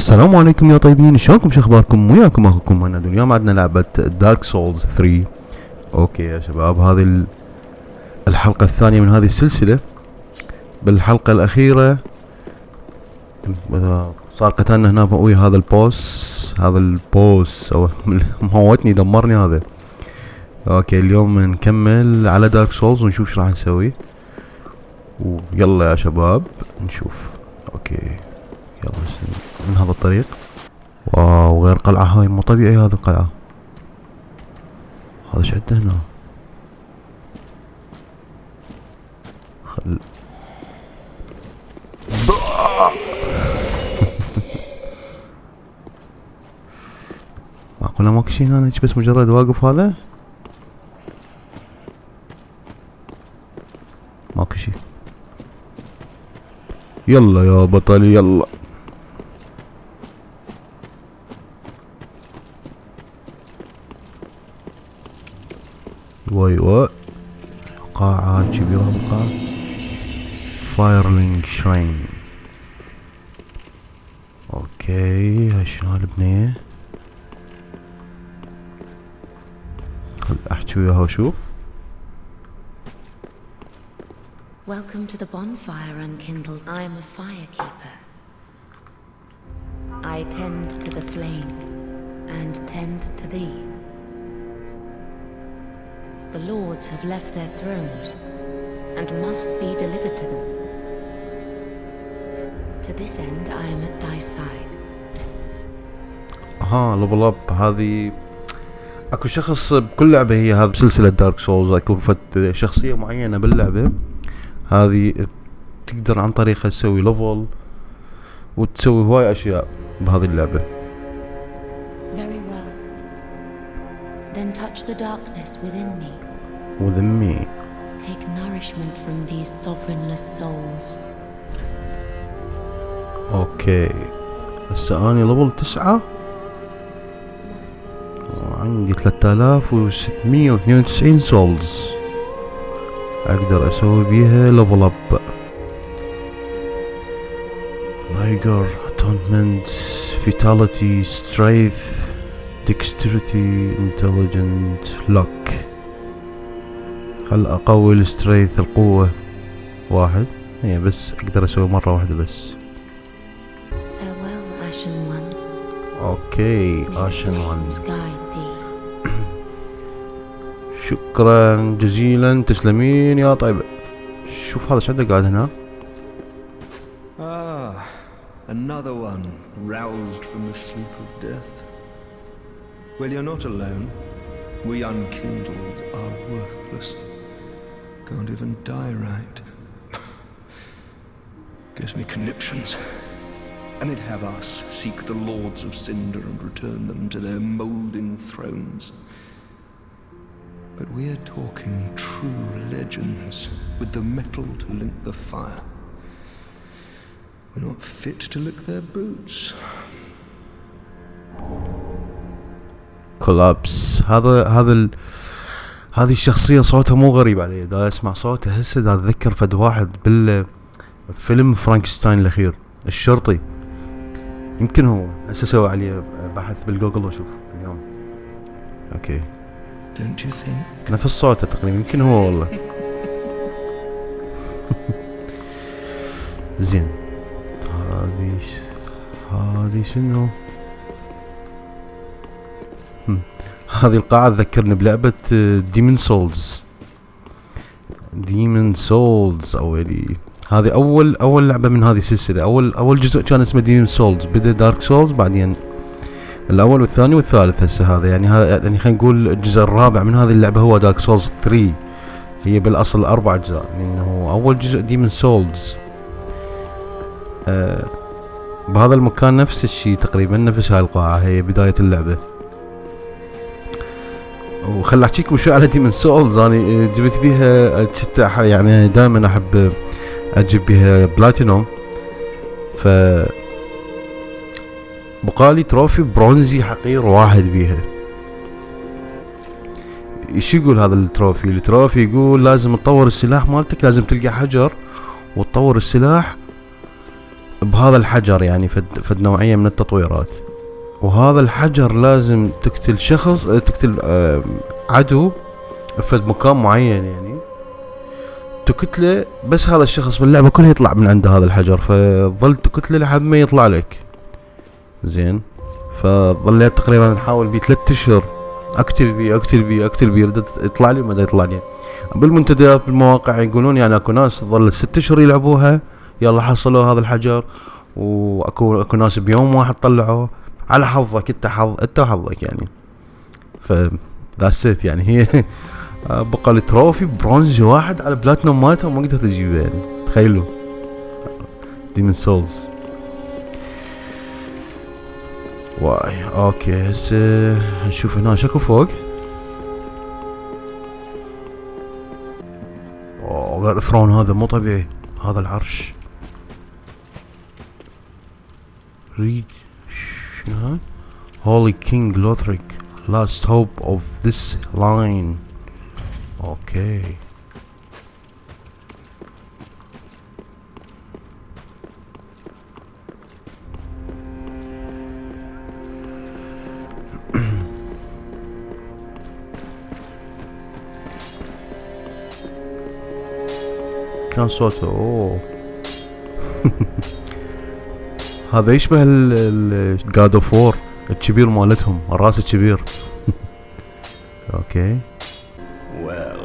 السلام عليكم يا طيبين شلونكم؟ شو أخباركم؟ وياكم أخوكم مهند اليوم عندنا لعبة Dark Souls 3 okay يا شباب هذه ال- الحلقة الثانية من هذه السلسلة. بالحلقة الأخيرة آه، صار قتالنا هنا ويا هذا ال boss هذا ال boss أو موتني دمرني هذا. okay اليوم نكمل على Dark Souls ونشوف إيش راح نسوي. ويلا يا شباب نشوف. okay. يلا من هذا الطريق؟ wow غير قلعة هاي مو طبيعي هذه القلعة. هذا إيش عنده هنا؟ خل معقولة ماكو شي هنا؟ بس مجرد واقف هذا؟ ماكو شي. يلا يا بطل يلا. واي واي قاعة كبيرة قاعة فايرلينج شراين اوكي هاي شنو هالبنية خل احكي وياها واشوف Welcome to the bonfire unkindled. I am a firekeeper. I tend to the flame and tend to thee. The lords have left their thrones and must be delivered to them. To this end, I am at thy side. ها level up هذه أكو شخص بكل لعبة هي هذه سلسلة Dark Souls أكو فت شخصية معينة باللعبة هذه تقدر عن طريقها تسوي level وتسوي هواي أشياء بهذه اللعبة Then touch the darkness within me. with me Take nourishment from these sovereignless souls. okay هسه اني level تسعة وعندي 3692 souls أقدر أسوي بيها level up vigor attunement vitality strength dexterity intelligent luck خل اقوي ال strength القوة. واحد. هي بس أقدر أسوي مرة واحدة بس. Farewell, Ashen One. okay Ashen thee. شكرا جزيلا. تسلمين يا طيبة شوف هذا شو عنده قاعد هنا؟ Ah, another one roused from the sleep of death. Well, you're not alone. We unkindled are worthless. Can't even die right. Gives me conniptions. And they'd have us seek the lords of Cinder and return them to their moulding thrones. But we're talking true legends with the metal to link the fire. We're not fit to lick their boots. كولابس هذا هذا ال... هذه الشخصية صوتها مو غريب علي دا أسمع صوته هسه دا أتذكر فد واحد بال فيلم Frankenstein الأخير. الشرطي. يمكن هو. هسه أسوي عليه بحث بالجوجل وأشوف اليوم. okay? نفس صوته تقريبا. يمكن هو والله. زين. هذه. هذه شنو؟ هذه القاعة تذكرني بلعبة Demon's Souls Demon's Souls اولي هذه أول أول لعبة من هذه السلسلة. أول أول جزء كان اسمه Demon's Souls بدأ Dark Souls بعدين الأول والثاني والثالث هسه هذا. يعني هذا يعني خلينا نقول الجزء الرابع من هذه اللعبة هو Dark Souls 3 هي بالأصل أربع أجزاء. لأنه أول جزء Demon's Souls آه بهذا المكان نفس الشيء تقريبا نفس هاي القاعة. هي بداية اللعبة. وخل احكيكم شوي على Demon's Souls أنا جبت بيها كنت يعني دائما أحب أجيب بيها بلاتينوم ف بقالي trophy برونزي حقير واحد بيها. إيش يقول هذا ال trophy ال trophy يقول لازم تطور السلاح مالتك لازم تلقى حجر. وتطور السلاح بهذا الحجر يعني فد, فد نوعية من التطويرات. وهذا الحجر لازم تقتل شخص آه، تقتل آه، عدو فد مكان معين يعني. تقتله بس هذا الشخص باللعبة كلها يطلع من عند هذا الحجر فظل تقتله لحد ما يطلع لك. زين. فظليت تقريبا نحاول بيه ثلاث أشهر. أقتل بيه أقتل بيه أقتل بيه يطلع لي ما يطلع لي. بالمنتديات بالمواقع يقولون يعني أكو ناس ظل ست أشهر يلعبوها. يلا حصلوا هذا الحجر. وأكو أكو ناس بيوم واحد طلعوه. على حظك انت حظ انت وحظك يعني. ف that's يعني. هي بقى ال trophy bronze واحد على بلاتنوم مالته ما قدرت اجيبه يعني. تخيلوا. Demon's Souls واي okay هسه نشوف هنا. شكو فوق. أوه ال throne هذا مو طبيعي. هذا العرش. read شنو هذا Holy King Lothric last hope of his line okay كان صوته اوه هذا يشبه الجاد اوف وور الكبير مالتهم الراس الكبير أوكي Well,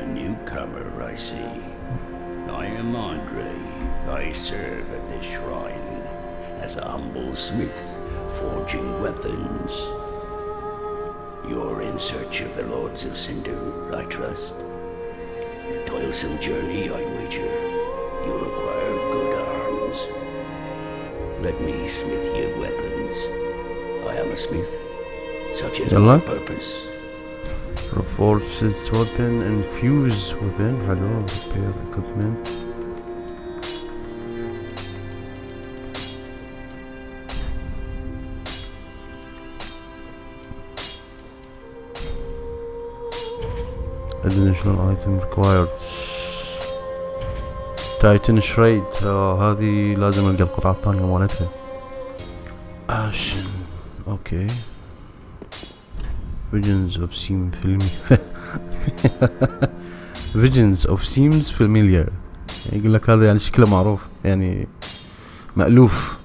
a newcomer, I see. I am Andre. I serve at this shrine as a humble smith, forging weapons. You're in search of the Lords of Cinder, I trust. A toilsome journey, I wager. You'll acquire good arms. Let me smith your weapons. I am a smith, such is my purpose. Reforce weapon and fuse within. Hello, repair equipment. Additional item required. Titanite shard. آه هذه لازم ألقى القطعة الثانية مالتها. Ashen. Okay. Visions of seem familiar. Visions of seems familiar. يقول لك هذا يعني شكله معروف يعني مألوف.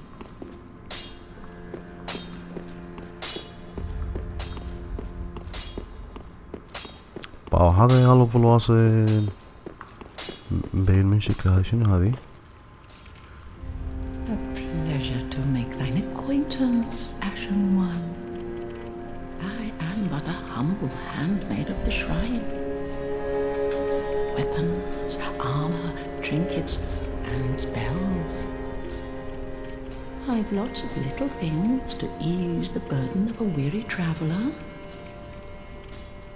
باو هذا يا الواصل. A pleasure to make thine acquaintance, Ashen One. I am but a humble handmaid of the shrine. Weapons, armor, trinkets, and spells. I've lots of little things to ease the burden of a weary traveler.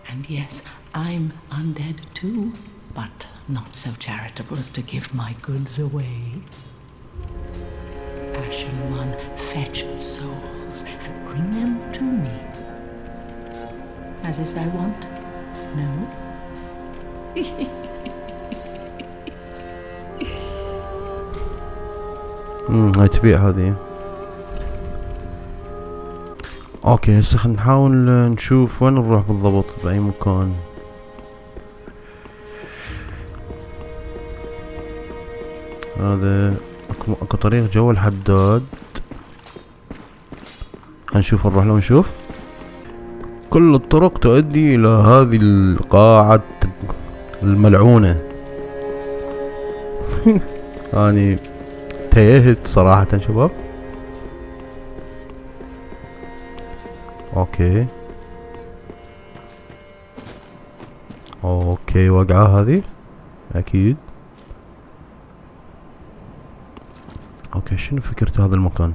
And yes, I'm undead too, but not so charitable as to give my goods away. Ashen One, fetch souls and bring them to me. As is thy wont? No? امم هاي تبيع هذه اوكي هسه خلينا نحاول نشوف وين نروح بالضبط باي مكان هذا اكو اكو طريق جوا الحداد. هنشوف نروح له ونشوف. كل الطرق تؤدي إلى هذه القاعة الملعونة. اني تيهت صراحة شباب. Okay. Okay وقعة هذه؟ أكيد. Okay شنو فكرة هذا المكان.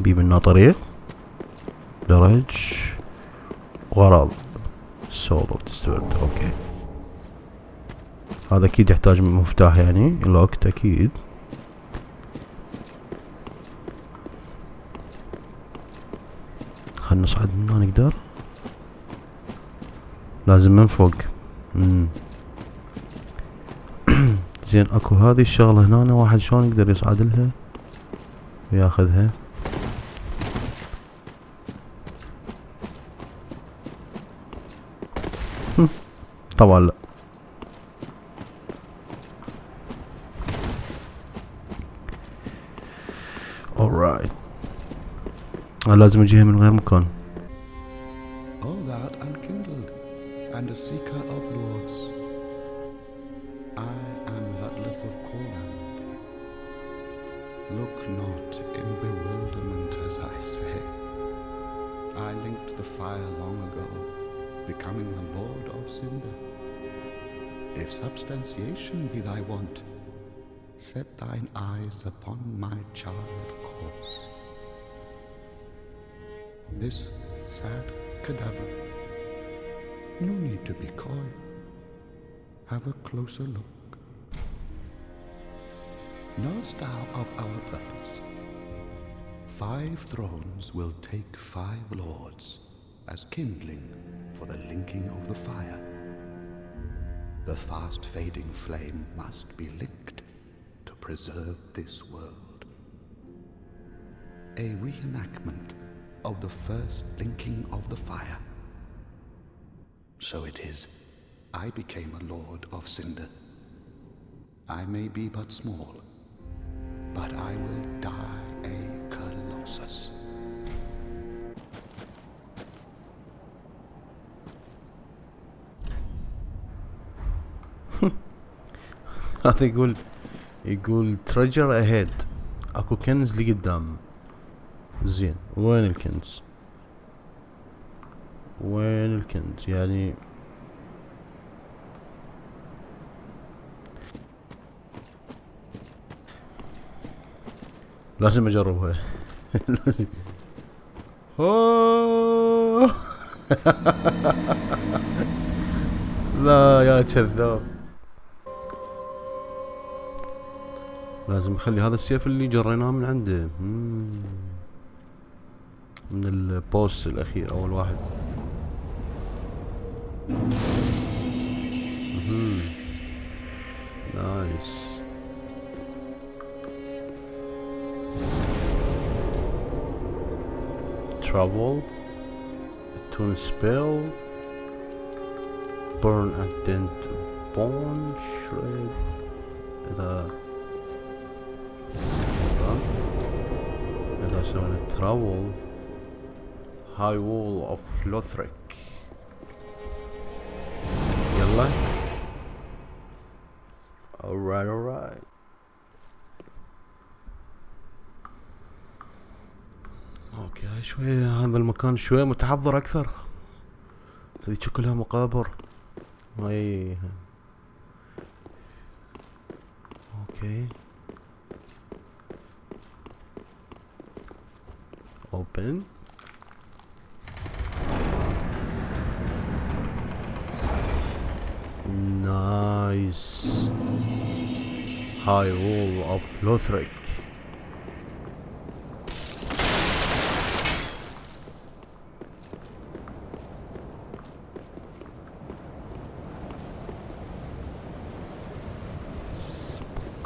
بي منا طريق. درج غرض. soul of Okay هذا أكيد يحتاج مفتاح يعني. Locked أكيد. خلنا نصعد من هنا نقدر. لازم من فوق. مم. زين اكو هذه الشغلة هنا واحد شلون يقدر يصعد لها وياخذها طبعا لا. Alright أنا لازم أجيها من غير مكان. O that unkindled and a seeker of lords, the fire long ago, becoming the Lord of Cinder. If substantiation be thy want, set thine eyes upon my charred corpse. This sad cadaver. No need to be coy. Have a closer look. Knowest thou of our purpose? Five thrones will take five lords as kindling for the linking of the fire. The fast fading flame must be linked to preserve this world. A reenactment of the first linking of the fire. So it is, I became a lord of Cinder. I may be but small, but I will die a colossus. هذا يقول يقول تريجر اهيد أكو كنز لقدام. زين. وين الكنز؟ وين الكنز؟ يعني لازم أجربها. لازم. لا يا كذاب. لازم نخلي هذا السيف اللي جريناه من عنده. من البوس الأخير أول واحد. نايس. Travel. Tune spell. Burn and then bone shred. اذا إذا سوينا ترافل هاي وول اوف لوثريك. يلا. Alright alright. Okay شوي هذا المكان شوي متحضر أكثر. هذه كلها مقابر. هاي okay. Open nice high wall of Lothric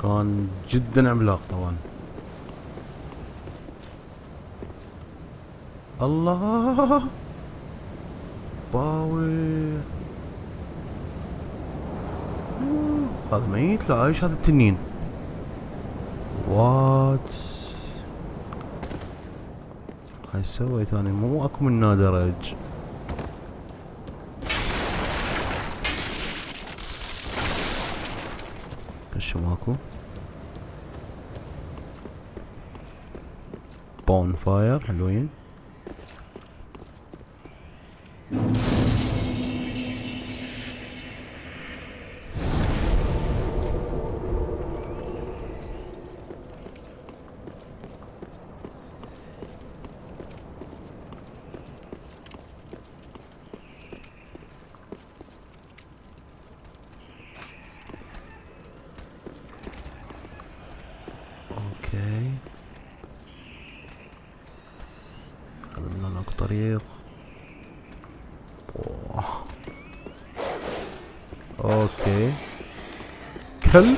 كان جدا عملاق طبعا الله. باوي. هذا ميت؟ لا عايش هذا التنين؟ وات هاي سويت أنا مو أكو من درج إيش ماكو بون فاير حلوين. مثل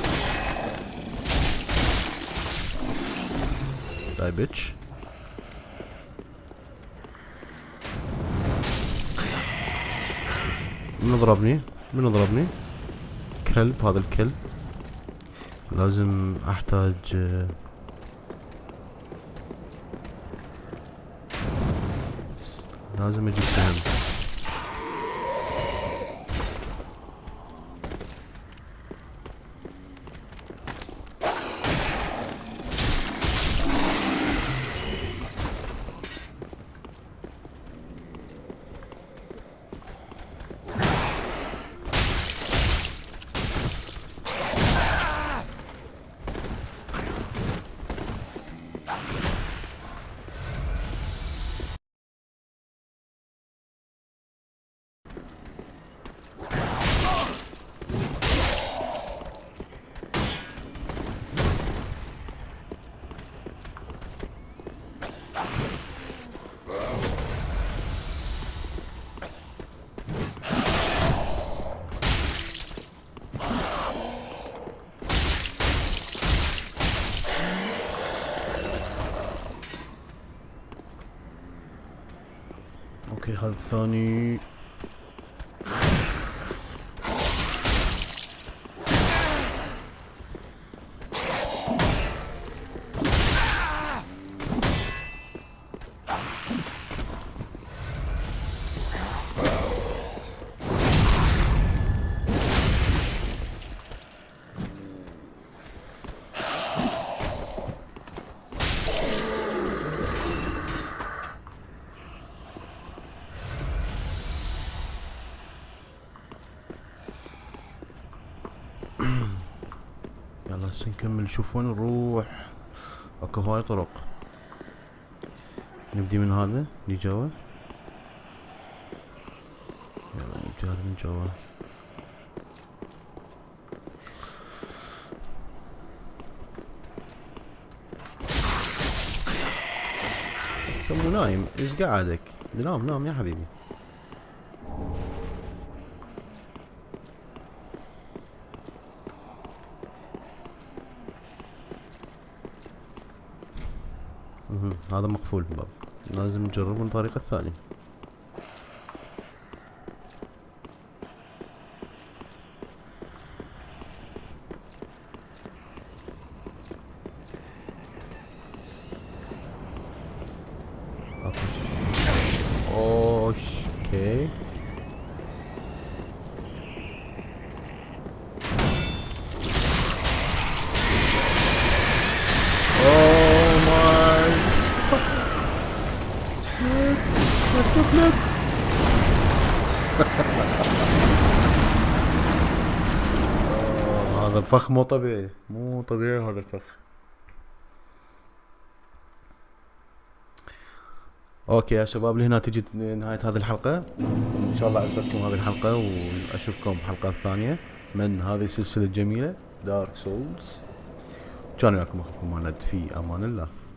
داي بيتش من ضربني؟ من ضربني؟ كلب هذا الكلب لازم أحتاج آه، لازم أجيب سهم أوكي هذا الثاني هسه نكمل. نشوف وين نروح؟ أكو هواي طرق. نبدي من هذا اللي جوا. يلا نبدي هذا من جوا. هسه مو نايم. إيش قاعدك؟ نام نام يا حبيبي. هذا مقفول الباب لازم نجرب من الطريقة الثانية اوش أوكي Oh my آه، هذا الفخ مو طبيعي. مو طبيعي هذا الفخ. Okay يا شباب لهنا تجي نهاية هذه الحلقة. إن شاء الله عجبتكم هذه الحلقة وأشوفكم بحلقات ثانية من هذه السلسلة الجميلة دارك سولز كان وياكم أخوكم مهند في أمان الله.